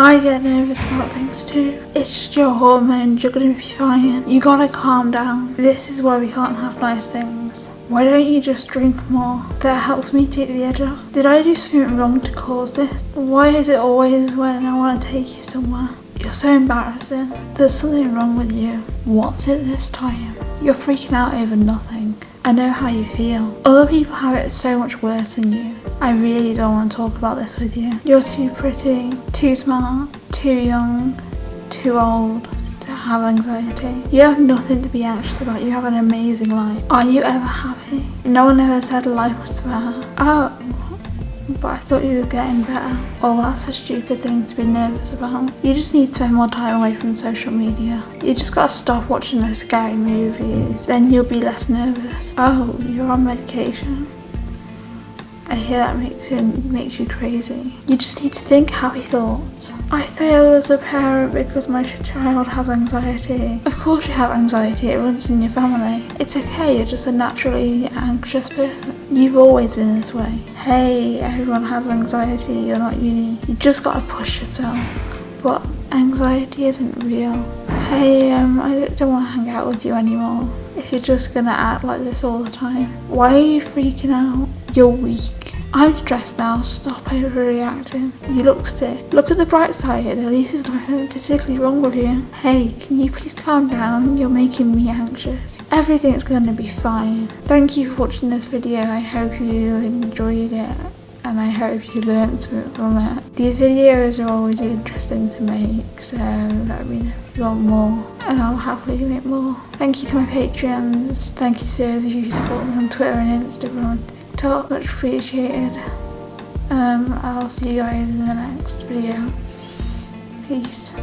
nervous about things too. It's just your hormones, you're gonna be fine. You gotta calm down. This is why we can't have nice things. Why don't you just drink more? That helps me take the edge off. Did I do something wrong to cause this? Why is it always when I want to take you somewhere? You're so embarrassing. There's something wrong with you. What's it this time? You're freaking out over nothing. I know how you feel. Other people have it so much worse than you. I really don't want to talk about this with you. You're too pretty, too smart, too young, too old to have anxiety. You have nothing to be anxious about. You have an amazing life. Are you ever happy? No one ever said life was fair. Oh, but I thought you were getting better. Well, that's a stupid thing to be nervous about. You just need to spend more time away from social media. You just gotta stop watching those scary movies. Then you'll be less nervous. Oh, you're on medication. I hear that makes you, makes you crazy. You just need to think happy thoughts. I failed as a parent because my child has anxiety. Of course you have anxiety, it runs in your family. It's okay, you're just a naturally anxious person. You've always been this way. Hey, everyone has anxiety, you're not unique. You just gotta push yourself. But anxiety isn't real. Hey, um, I don't want to hang out with you anymore. If you're just gonna act like this all the time. Why are you freaking out? You're weak. I'm stressed now, stop overreacting. You look sick. Look at the bright side, at least there's nothing physically wrong with you. Hey, can you please calm down? You're making me anxious. Everything's gonna be fine. Thank you for watching this video, I hope you enjoyed it and I hope you learned something from it. These videos are always interesting to make, so let me know if you want more and I'll happily make more. Thank you to my Patreons, thank you to those of you who support me on Twitter and Instagram TikTok, much appreciated. Um, I'll see you guys in the next video. Peace.